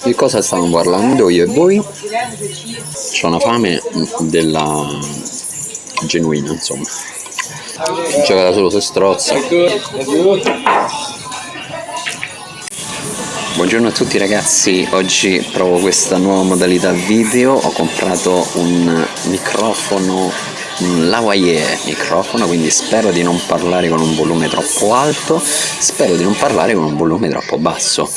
Di cosa stiamo parlando io e voi? C'ho una fame della genuina, insomma. Gioca solo se strozza. Buongiorno a tutti ragazzi, oggi provo questa nuova modalità video, ho comprato un microfono, lavalier microfono, quindi spero di non parlare con un volume troppo alto, spero di non parlare con un volume troppo basso.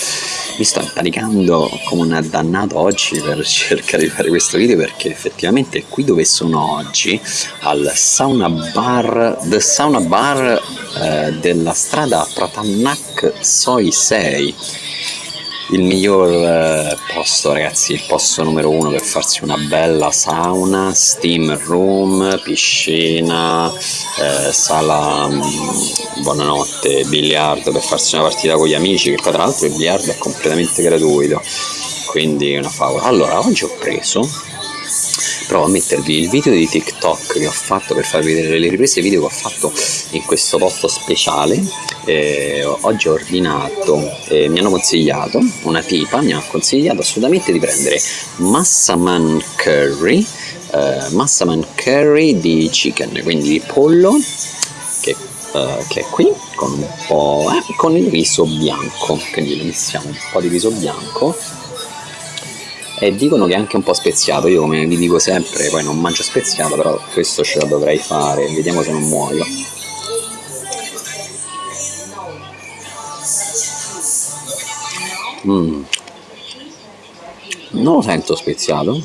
Mi sto imparicando come un dannato oggi per cercare di fare questo video perché effettivamente qui dove sono oggi, al sauna bar, the sauna bar eh, della strada Pratannak Soi 6 il miglior eh, posto ragazzi, il posto numero uno per farsi una bella sauna, steam room, piscina, eh, sala mh, buonanotte, biliardo per farsi una partita con gli amici che poi tra l'altro il biliardo è completamente gratuito quindi una favola. Allora oggi ho preso provo a mettervi il video di TikTok che ho fatto per farvi vedere le riprese video che ho fatto in questo posto speciale. Eh, oggi ho ordinato eh, mi hanno consigliato una tipa mi ha consigliato assolutamente di prendere Massaman Curry eh, Massaman Curry di chicken quindi di pollo che, eh, che è qui con un po' eh, con il riso bianco quindi lo missiamo un po' di riso bianco e dicono che è anche un po' speziato io come vi dico sempre poi non mangio speziato però questo ce lo dovrei fare vediamo se non muoio. Mm. non lo sento speziato.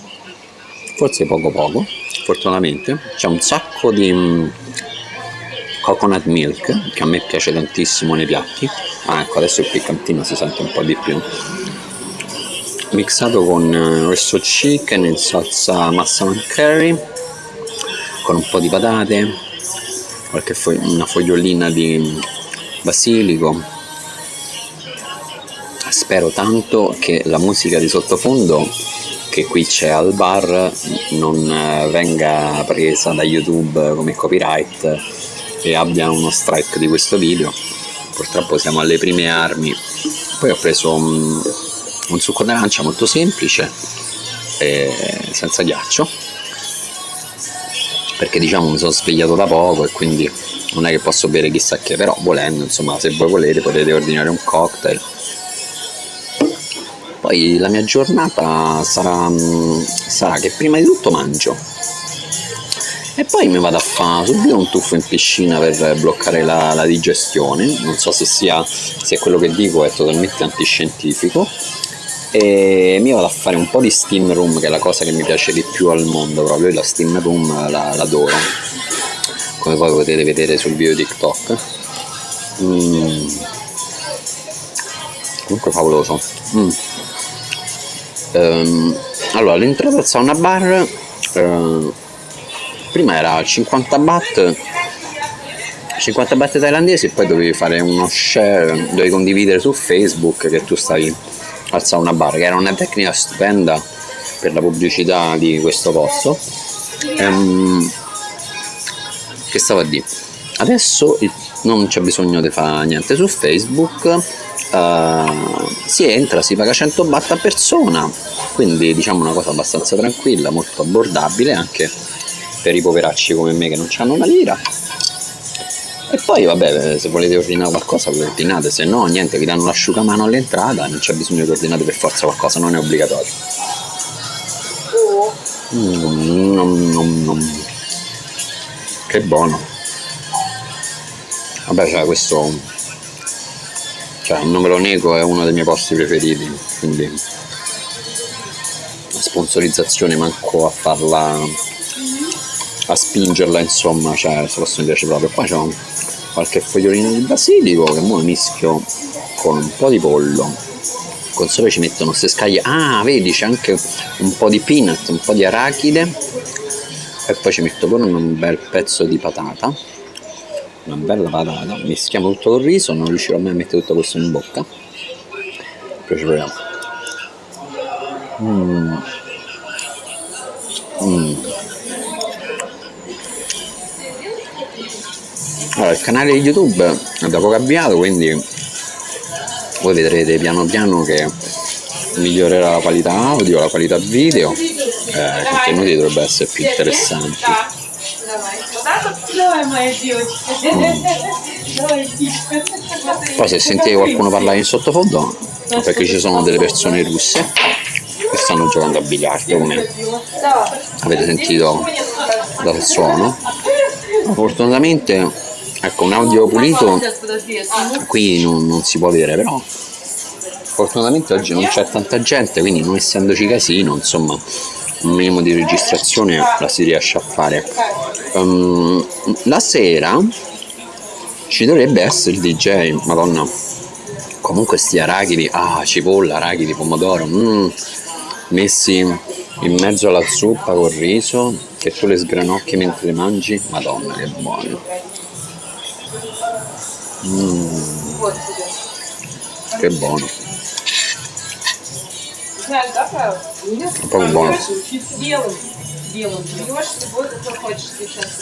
Forse poco poco fortunatamente. C'è un sacco di mm, coconut milk che a me piace tantissimo nei piatti. Ah ecco adesso il piccantino si sente un po' di più mixato con eh, questo chicken in salsa massaman curry con un po' di patate qualche fo una fogliolina di basilico. Spero tanto che la musica di sottofondo che qui c'è al bar non eh, venga presa da youtube come copyright e abbia uno strike di questo video. Purtroppo siamo alle prime armi. Poi ho preso um, un succo d'arancia molto semplice senza ghiaccio perché diciamo mi sono svegliato da poco e quindi non è che posso bere chissà che però volendo insomma se voi volete potete ordinare un cocktail. Poi la mia giornata sarà, sarà che prima di tutto mangio e poi mi vado a fare subito un tuffo in piscina per bloccare la, la digestione. Non so se sia se quello che dico è totalmente antiscientifico e mi vado a fare un po' di steam room che è la cosa che mi piace di più al mondo proprio la steam room l'adoro come poi potete vedere sul video tiktok mm. comunque favoloso mm. um, allora l'entrata sauna bar uh, prima era 50 baht 50 baht thailandesi e poi dovevi fare uno share dovevi condividere su facebook che tu stavi al sauna bar che era una tecnica stupenda per la pubblicità di questo posto. Ehm, che stavo a dire? Adesso non c'è bisogno di fare niente. Su facebook uh, si entra, si paga 100 baht a persona. Quindi diciamo una cosa abbastanza tranquilla molto abbordabile anche per i poveracci come me che non hanno una lira e poi vabbè se volete ordinare qualcosa vi ordinate. Se no niente vi danno l'asciugamano all'entrata non c'è bisogno che ordinate per forza qualcosa non è obbligatorio. Mm, nom, nom, nom. che buono. Vabbè cioè questo cioè non me lo nego è uno dei miei posti preferiti quindi la sponsorizzazione manco a farla a spingerla insomma cioè questo posto mi piace proprio. Qua c'è un qualche fogliolino di basilico che ora mischio con un po' di pollo. Con sopra ci mettono queste scaglie. Ah vedi c'è anche un po' di peanut un po' di arachide. E poi ci metto pure un bel pezzo di patata. Una bella patata. Mischiamo tutto col riso non riuscirò mai a mettere tutto questo in bocca. Poi ci proviamo. Mm. Mm. Allora, il canale di YouTube è da poco avviato, quindi voi vedrete piano piano che migliorerà la qualità audio, la qualità video, eh, i contenuti dovrebbero essere più interessanti. Mm. Poi se sentite qualcuno parlare in sottofondo, perché ci sono delle persone russe che stanno giocando a biliardo, come avete sentito dal suono. Fortunatamente ecco, un audio pulito qui non, non si può avere, però fortunatamente oggi non c'è tanta gente, quindi non essendoci casino, insomma, un minimo di registrazione la si riesce a fare. Ehm, la sera ci dovrebbe essere il DJ, madonna. Comunque sti arachidi, ah, cipolla, arachidi, pomodoro, mm, messi in mezzo alla zuppa col riso, che tu le sgranocchi mentre le mangi, madonna che buono. Mm. Che buono. È proprio buono.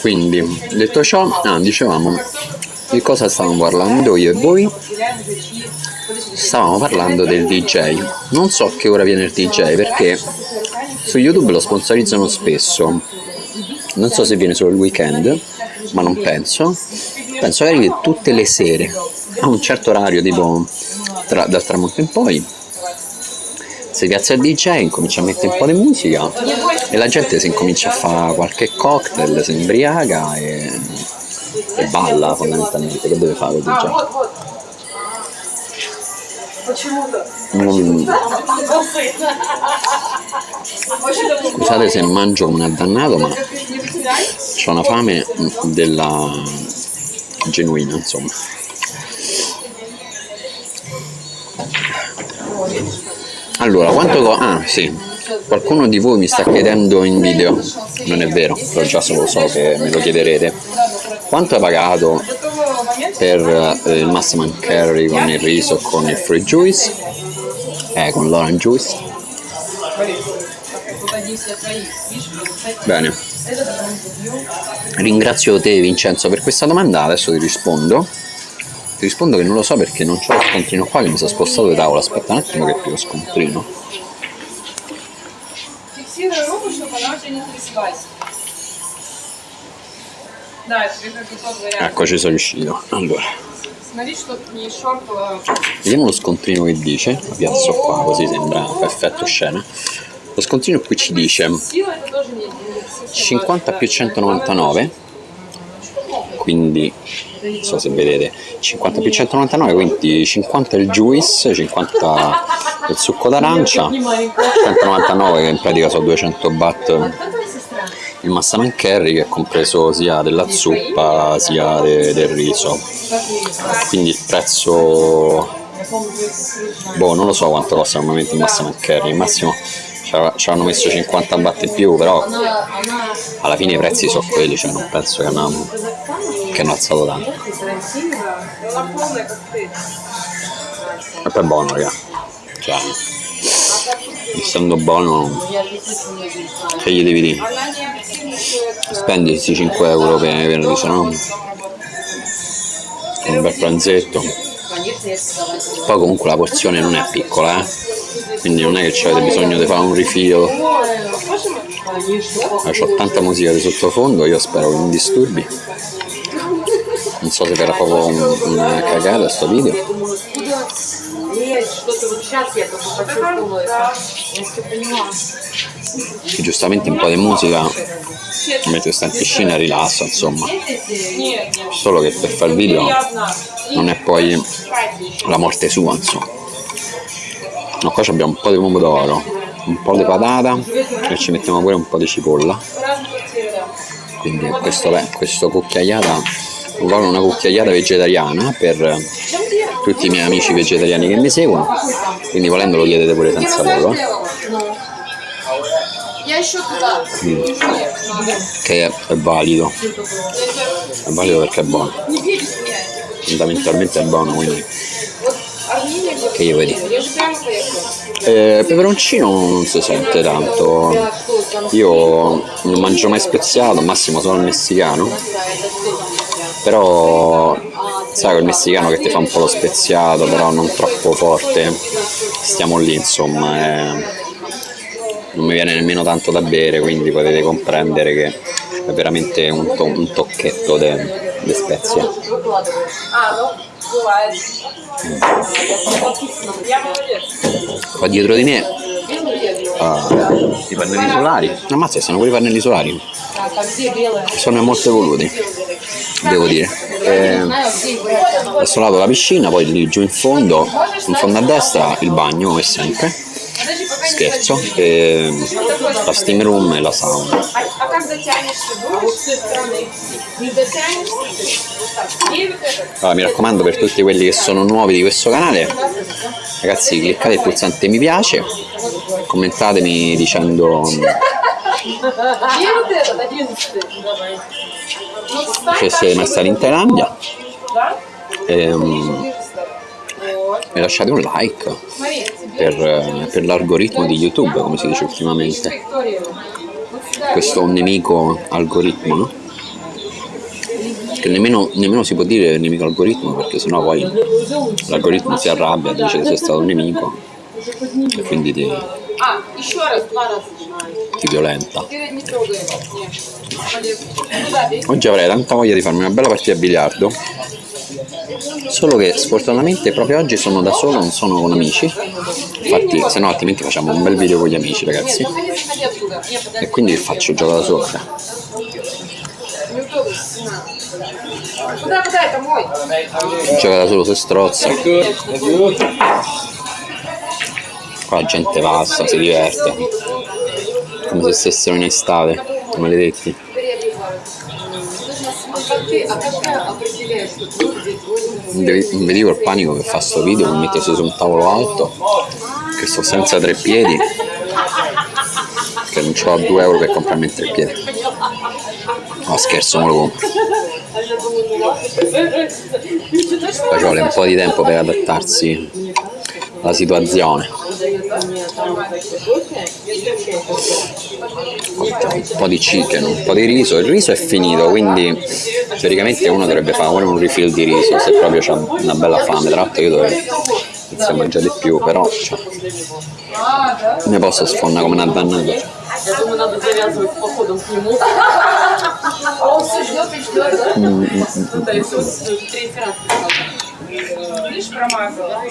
Quindi, detto ciò, ah, dicevamo, di cosa stavamo parlando io e voi? Stavamo parlando del DJ. Non so che ora viene il DJ perché su YouTube lo sponsorizzano spesso. Non so se viene solo il weekend, ma non penso penso magari che tutte le sere a un certo orario tipo tra, dal tramonto in poi si piazza il DJ, incomincia a mettere un po' di musica e la gente si incomincia a fare qualche cocktail, si imbriaca e, e balla fondamentalmente, che deve fare il DJ? Non... Scusate se mangio un addannato ma ho una fame della genuino insomma. Allora quanto co ah sì. Qualcuno di voi mi sta chiedendo in video. Non è vero però già so, so che me lo chiederete. Quanto ha pagato per eh, il Masterman carry con il riso con il free juice? Eh, con l'orange juice. Bene. Ringrazio te Vincenzo per questa domanda, adesso ti rispondo. Ti rispondo che non lo so perché non ho lo scontrino qua che mi sono spostato di tavola, aspetta un attimo che ti lo scontrino. Ecco ci sono riuscito. Allora. Vediamo lo scontrino che dice, lo piazzo qua così sembra effetto scena. Lo scontrino qui ci dice 50 più 199 quindi non so se vedete 50 più 199 quindi 50 è il juice 50 è il succo d'arancia 199 che in pratica sono 200 baht il massaman curry che è compreso sia della zuppa sia de, del riso. Quindi il prezzo boh non lo so quanto costa normalmente il massaman curry il massimo ci hanno messo 50 batte in più però alla fine i prezzi sono quelli cioè non penso che hanno, che hanno alzato tanto. E poi è buono raga. Cioè essendo buono che gli devi dire? Spendi questi 5 euro per venire se no un bel pranzetto poi comunque la porzione non è piccola eh? quindi non è che avete bisogno di fare un rifilo ho tanta musica di sottofondo io spero che non disturbi non so se verrà proprio un- una cagata sto video giustamente un po' di musica mentre sta in piscina rilassa insomma. Solo che per fare il video non è poi la morte sua insomma. No, qua abbiamo un po' di pomodoro un po' di patata e ci mettiamo pure un po' di cipolla. Quindi questo, beh, questo cucchiaiata vuole una cucchiaiata vegetariana per tutti i miei amici vegetariani che mi seguono. Quindi volendo lo chiedete pure senza loro. Mm. Che è, è, valido. È valido perché è buono. Fondamentalmente è buono, quindi. Che io vedi. Eh, peperoncino non si sente tanto. Io non mangio mai speziato, massimo solo il messicano. Però sai quel messicano che ti fa un po' lo speziato, però non troppo forte. Stiamo lì, insomma. Eh non mi viene nemmeno tanto da bere quindi potete comprendere che è veramente un, to un tocchetto di spezie qua dietro di me uh, i pannelli solari. Ammazza sono quei pannelli solari. Sono molto evoluti devo dire. Eh, e, da questo lato la piscina poi lì giù in fondo in fondo a destra il bagno come sempre scherzo e la steam room e la sauna. Allora, mi raccomando per tutti quelli che sono nuovi di questo canale ragazzi cliccate il pulsante mi piace commentatemi dicendo se siete mai stati in Thailandia e, um, e lasciate un like per, per l'algoritmo di YouTube, come si dice ultimamente. Questo nemico algoritmo, no? Che nemmeno, nemmeno si può dire nemico algoritmo perché sennò poi l'algoritmo si arrabbia, dice che sei stato un nemico e quindi ti, ti violenta. Oggi avrei tanta voglia di farmi una bella partita a biliardo. Solo che sfortunatamente proprio oggi sono da solo, non sono con amici. Infatti, se no altrimenti facciamo un bel video con gli amici, ragazzi. E quindi faccio gioco da solo. Gioca da solo se strozza. Qua la gente passa, si diverte. Come se stessero in estate, maledetti. non vedivo il panico che fa sto video, mi mettersi su un tavolo alto, che sto senza tre piedi, che non ho 2 euro per comprarmi il tre piedi. No scherzo, non lo compro. Ci vuole un po' di tempo per adattarsi alla situazione Un po' di chicken, un po' di riso. Il riso è finito, quindi teoricamente uno dovrebbe fare pure un refill di riso se proprio c'ha una bella fame. Tra l'altro io dovrei iniziare a mangiare di più, però cioè, ne posso sfondare come una dannata. Я думаю, надо завязывать с походом к нему. А он все ждет и ждет, да? Да, если он третий раз пришел. Видишь, промазал, да?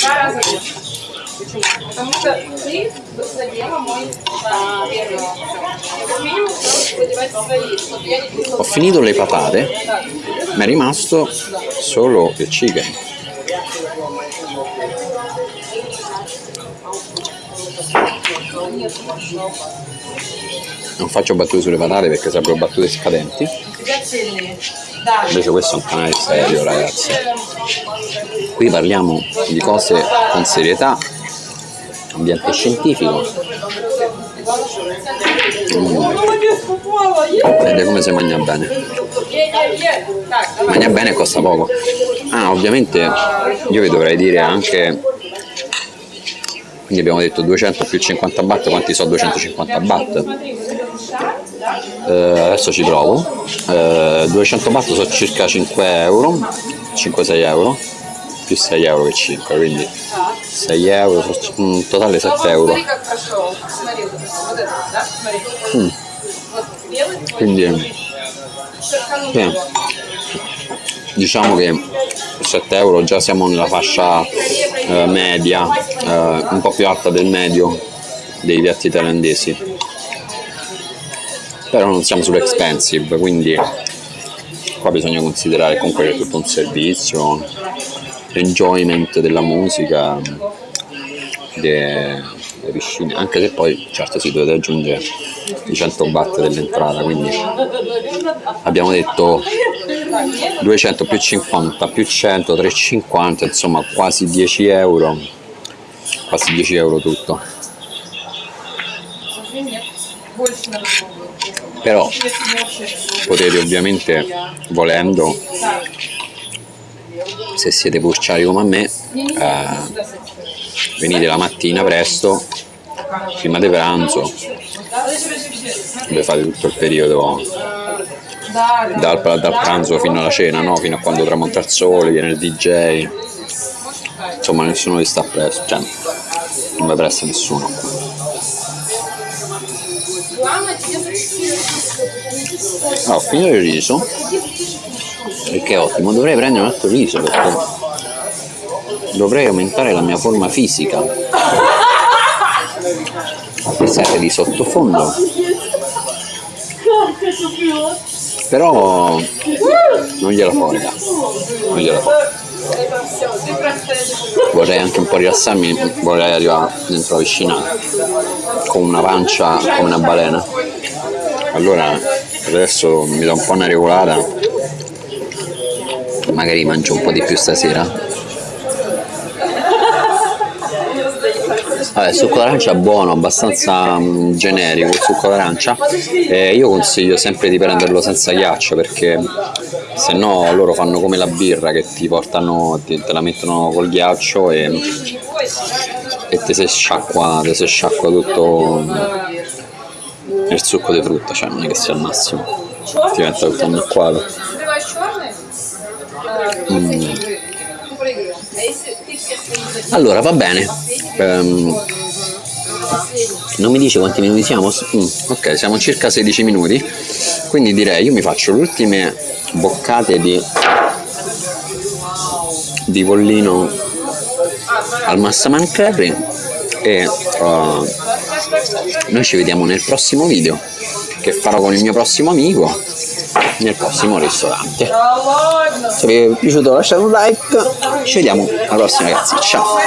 Два раза больше. Почему? Потому что ты задела мой а, первый. Я как минимум стала задевать свои, чтобы я не Ho присутствовала. finito le patate, ma è rimasto solo il chicken. Non faccio battute sulle patate perché sarebbero battute scadenti. У тебя цельные. Да. Invece questo è un canale serio ragazzi. Qui parliamo di cose con serietà, ambiente scientifico. Mm. Vedete come si mangia bene. Mangia bene e costa poco. Ah ovviamente io vi dovrei dire anche quindi abbiamo detto 200 più 50 baht quanti sono 250 baht? Eh, adesso ci provo eh, 200 baht sono circa 5 euro 5-6 euro più 6 euro che 5 quindi 6 euro, un mm, totale 7 euro. Mm. Quindi, sì. diciamo che 7 euro già siamo nella fascia eh, media, eh, un po' più alta del medio dei piatti thailandesi. Però non siamo sull'expensive, quindi qua bisogna considerare comunque che è tutto un servizio enjoyment della musica de, de anche se poi certo si dovete aggiungere i 100 watt dell'entrata quindi abbiamo detto 200 più 50 più 100 350 insomma quasi 10 euro quasi 10 euro tutto. Però potete ovviamente volendo se siete burciari come me eh, venite la mattina presto prima di pranzo dove fate tutto il periodo dal, dal, pranzo fino alla cena no? fino a quando tramonta il sole viene il DJ insomma nessuno vi sta presto cioè, non va presso nessuno. Allora, ho finito il riso che è ottimo, dovrei prendere un altro riso perché dovrei aumentare la mia forma fisica. Pensate di sottofondo. Però non gliela frega. Non gliela frega. Vorrei anche un po' rilassarmi, vorrei arrivare dentro la piscina con una pancia come una balena. Allora adesso mi do un po' una regolata magari mangio un po' di più stasera. Vabbè, il succo d'arancia è buono, abbastanza mh, generico il succo d'arancia. Eh, io consiglio sempre di prenderlo senza ghiaccio perché se no loro fanno come la birra che ti portano, ti, te la mettono col ghiaccio e, e te si sciacqua, te si sciacqua tutto mm, il succo di frutta, cioè non è che sia al massimo, diventa tutto un acqualo. Mm. Allora, va bene. Um, non mi dice quanti minuti siamo? Mm, ok, siamo circa 16 minuti. Quindi direi io mi faccio le ultime boccate di, di bollino al massaman curry e uh, noi ci vediamo nel prossimo video che farò con il mio prossimo amico nel prossimo ristorante. Se vi è piaciuto lasciate un like. Ci vediamo alla prossima ragazzi. Ciao.